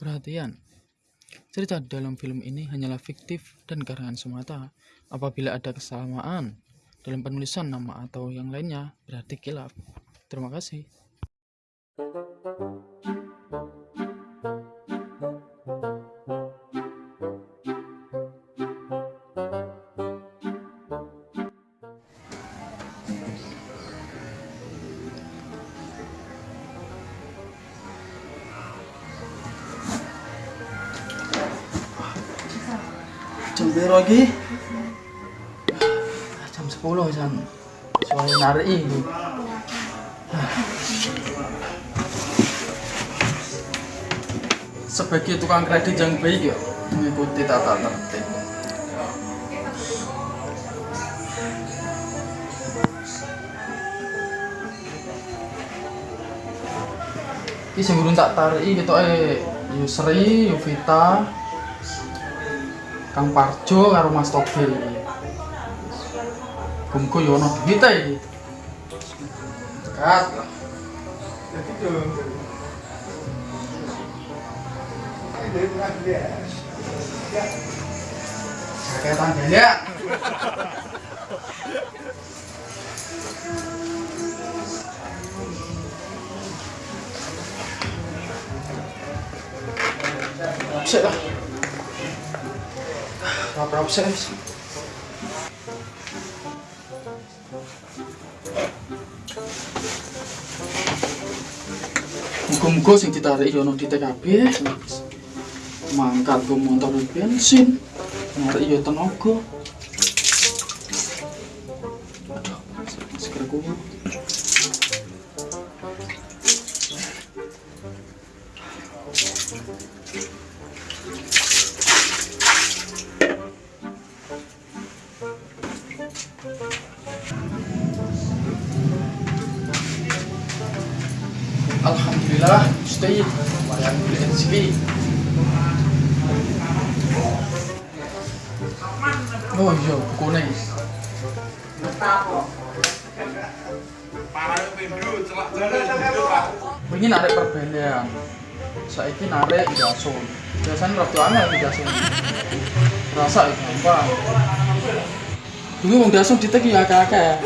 Perhatian, cerita dalam film ini hanyalah fiktif dan karangan semata. Apabila ada kesamaan dalam penulisan nama atau yang lainnya, berarti kilaf. Terima kasih. Berapa lagi? jam 10 jam soalnya narik ini. Sebagai tukang kredit yang baik ya mengikuti tata tertib. Ini urung tak tarik gitu eh Yusri, Yuvita, Kang Parjo karo Mas Togel iki. Gumku yo ono duwit iki. Dekat lah. Saketan ya. Sik lah. Berapa sih? Muga-muga sing ditarik yo ono di TKB. Mangkat go motor bensin. Narik yo tenaga. Lumayan beli rezeki. Oh iya, bukunya. Ini narik perbelian. Saiki narik jason. Biasanya waktu aneh jason. Rasa gampang. Dulu wong jason diteki akeh-akeh.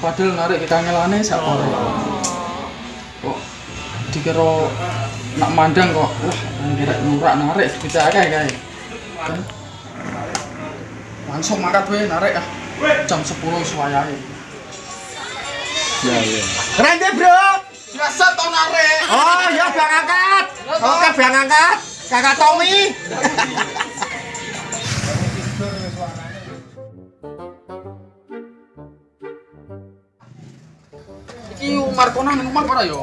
Padahal narik kangelane sak ora. Kok dikira nak mandang kok wah kira nurak narik bisa akeh kae. Kan langsung mangkat we narik ah. Jam 10 suwayahe. Ya, ya. Keren deh bro. Biasa tau narik. Oh ya bang angkat. Oke bang angkat. Kakak Tommy. Iki Umar Konan Umar ora yo.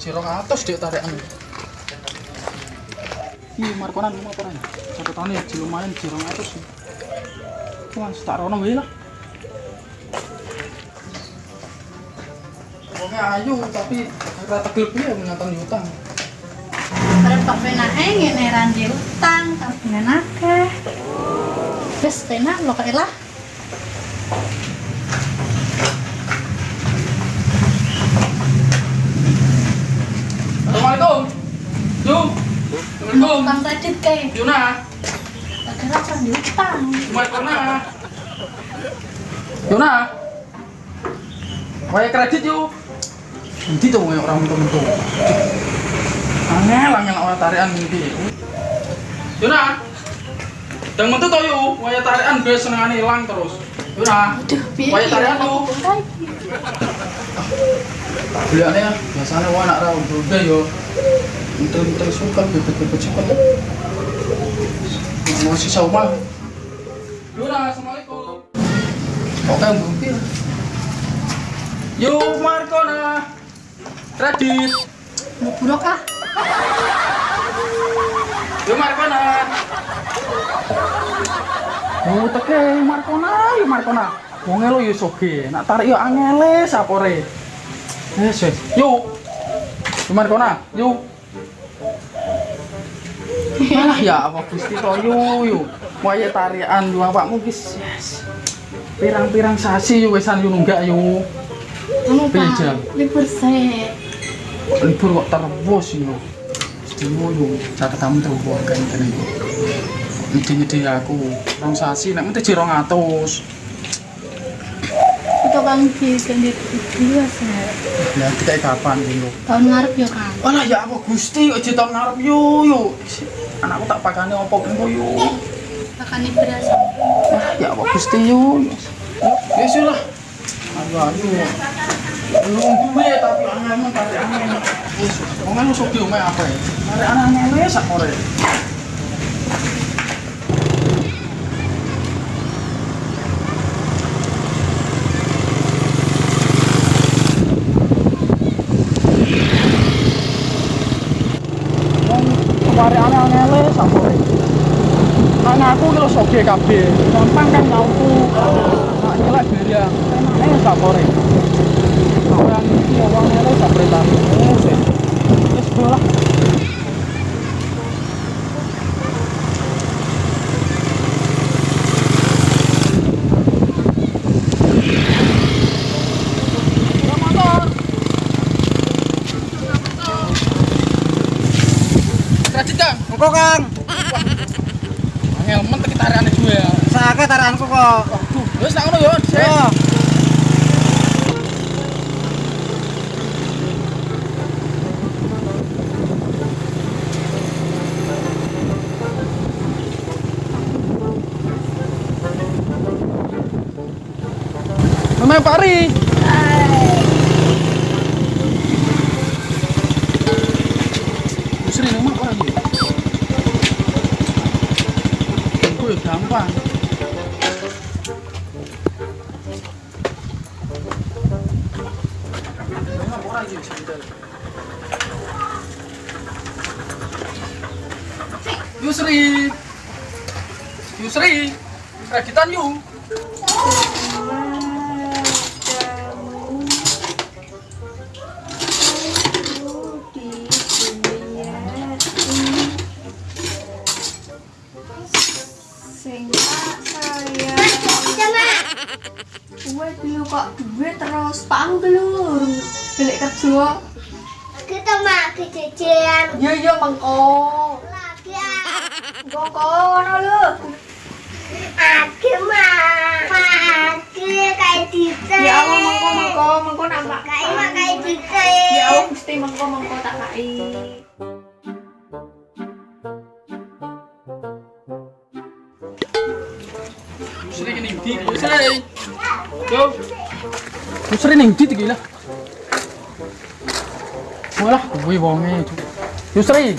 Jirong atus dek tarikan. Iki Umar Konan Umar Konan. Satu tahun ya lumayan jirong atus. Wah, tak rono wae lah. Wongnya ayu tapi ora tegel piye menyantang utang. Repot penae ngene randi utang tabungan akeh. Wis tenan lo kae lah. Assalamualaikum. Yu. Assalamualaikum. Utang kredit kae. Yuna. Padahal randi utang. Umar Konan. Yuna. Waya kredit yuk. Nanti tuh orang itu. Angel angel awal tarian nanti. Yuna. Dan mentu tuh yuk. Waya tarian gue senengan hilang terus. Yuna. Iki tarian kae. Beliannya ya. Biasanya wah anak rawon juga yo. Entel-entel suka bebet-bebet suka. Mau sisa rumah. Yuna, assalamualaikum. Oke, mungkin. Yo, Markona. Kredit. Mau buruk ah. Yo, Markona. Oh, teke Markona, yo Markona. Wong lo yo soge, nak tarik yo angele sapore. Wes, wes. Yo. Yo Markona, yo. Alah ya apa Gusti to? Yo. Waya tarian yo awakmu wis yes. Pirang-pirang sasi yo wesan yo nunggak yo. Anu Pak, libur sih. Libur kok terus yo. video yo catatan terus kan kan itu nyedi-nyedi aku. Rong sasi nek mesti jero 200 itu kang di ganti video saya ya kayak kapan dulu tahun ngarep ya kang Alah ya apa Gusti kok ditong ngarep yo yo anakku tak pakane opo kengko yo akan berasa ah ya apa Gusti yo. Ya sih lah. Ayo ayo belum duwe tapi anakmu tarik angin wis wong anu sok diome apa ya? Tarik anaknya wis sak ore Wong tarik anaknya wis sak ore Karena aku kilo soge kabeh, gampang kan nyautu. Nak nyelak barang, enaknya sak sore. Orang iki wong ngene sak perintah. Wis. Wis Kredit Kang, men tak tarikane gue ya. sakit taranku kok. Waduh, wis nak ngono yo. Sik. Yo. Memang pari. Sri Yusri, Yusri, kreditan yuk. gue dulu kok duit terus pang beli kerja Kita mak kejadian iya iya mengko lagi ah. mengko no lu Aku mak Aku kayak Dita. ya Allah mengko mengko mengko nampak Kayak mak kayak Dita. ya Allah mesti mengko mengko tak kai Yusri ning ndi? Yusri. Yo. Yusri ning ndi iki lah? Walah, kuwi wonge. Yusri.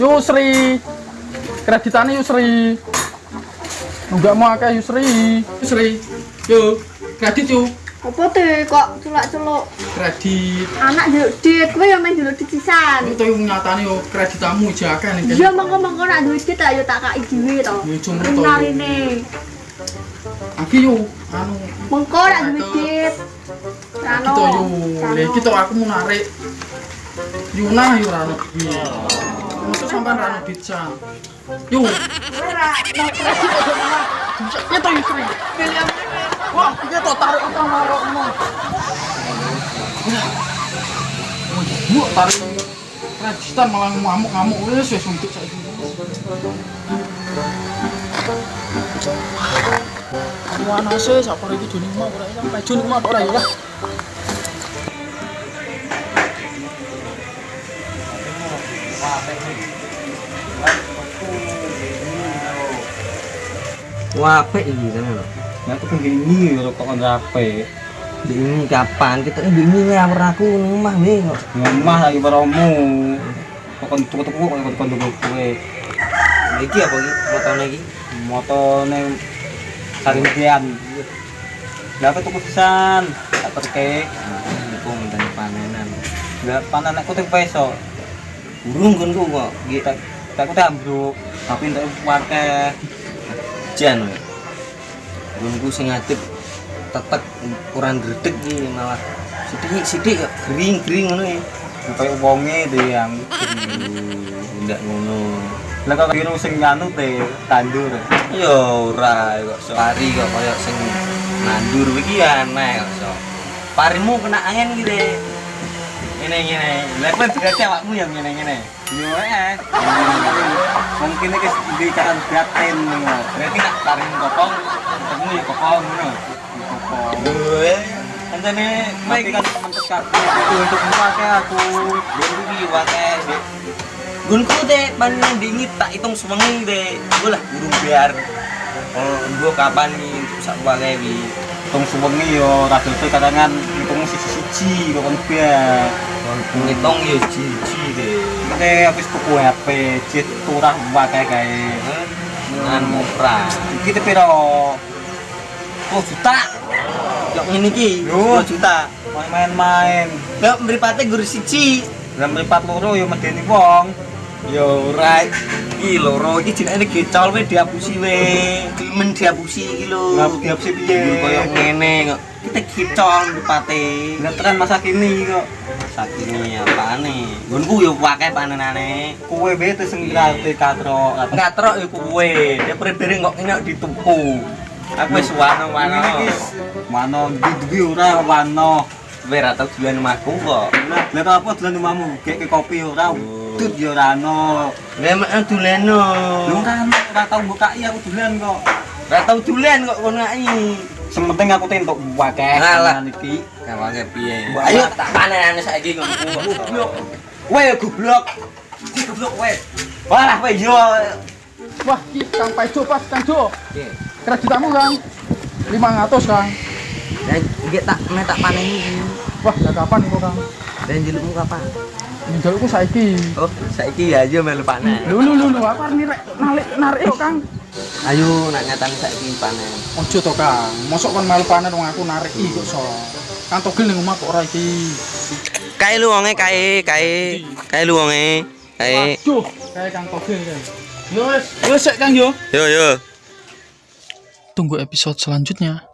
Yusri. Kreditane Yusri. Enggak mau akeh Yusri. Yusri. Yo, kredit yo. apa tuh kok celak-celuk Kredit. anak jaluk dit gue yang main jaluk dit sisan Itu yang nyatane yo kreditamu jaka ning kene. mengko mengko nak duit dit ayo tak kai dhewe to Ya, cuma to. Aki yo anu mengko nak duit dit kita yo. Iki to aku mau narik. Yuna yo rano. Iya. Maksud sampean rano dican. Yo. Ya to Yusri. Wah, iki to tarik apa marok ngono. Bu, tarik kreditan malah ngamuk-ngamuk wis wis untuk saiki. Wana sih, siapa lagi Juni mau ora mau ora ya. Wah, apik iki lho. Nah, aku begini kalau kok kan rapi. Ini kapan kita ini ini ngawur aku omah we kok. Ngomah lagi baromu. Kok tuku-tuku kok kan tuku kowe. Iki apa iki? Motone iki. Motone sarintian. Lah apa tuku pisan? Tak terke. Iku ngenteni panenan. Lah panen aku tuh peso. Burung kon ku kok. Kita aku tambruk. Tapi entuk pakai Jan. Burungku sing ngadep tetek kurang gredeg iki malah sidik-sidik kok gering-gering ngono ya. kayak wonge deh yang Enggak ngono. lah kok biru sing anu teh tandur. Yo ora kok so. Pari kok koyo sing nandur iki aneh kok so. Parimu kena angin deh. Ngene ngene. Lah kowe berarti awakmu yang ngene ngene. Yo eh. Mungkin iki di kan gratin ngono. Berarti nak taring kopong, ketemu ya kopong ngono. Kopong. Eh, Tapi kan kabeh itu untuk memakai aku. Gunku dek panen dingin tak hitung dek. Gue lah burung biar. Gue kapan nih untuk sak wae wi. Tung sewengi yo rada tuh kadang hitung siji-siji kok biar. Ngitung ya cici deh. Oke, habis tuku HP, jet turah wae kae. Dengan murah. Iki te piro? 10 juta. Yok ngene iki, Yo. 10 juta. Main-main. Lah mripate gur siji. Lah mripat loro yo medeni wong. Yo right. Iki loro iki jenenge gecol we diapusi we. Men diapusi iki lho. Lah diapsi piye? Koyo ngene kok. Kita gecol mripate. Lah tekan masa kini kok. Sakini apane? Nggonku yo akeh panenane. Kowe bete sing ngerti katro. Enggak trok yo kowe. Dia bere kok ini dituku. Aku wis wano-wano. Mano duwi ora wano. Kowe ra tau dolan omahku kok. Lah apa dolan omahmu? Gek kopi ora. Dut yo ora ono. Lah doleno. Lu kan ora tau bukai aku dolan kok. Ra tau dolan kok kono ai. Sing penting aku tentuk wakeh Alah. tenan iki. Kawange piye? Ayo ayo. tak panenane saiki. Goblok. Kowe goblok. Goblok kowe. Walah kowe yo. Wah, ki Kang Paijo pas Kang Jo. Oke. Kreditamu Kang. 500 Kang. Dan iki tak nek tak paneni. Wah, ya kapan iku Kang? Dan jelukmu kapan? Njalukku saiki. Oh, saiki ya aja melu panen. Lho lho lho lho, apa nih rek narik narik yo Kang. Ayo nak nyatane saiki panen. Ojo to Kang. Mosok kon malu panen wong aku narik iki kok so. Kang togel ning omah kok ora iki. Kae lu wonge kae, kae. Kae lu wonge. Kae. Waduh, kayak Kang togel kae. Yo wis, yo sik Kang yo. Yo yo. Tunggu episode selanjutnya.